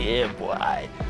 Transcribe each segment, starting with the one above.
yeah, boy.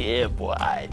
yeah, boy.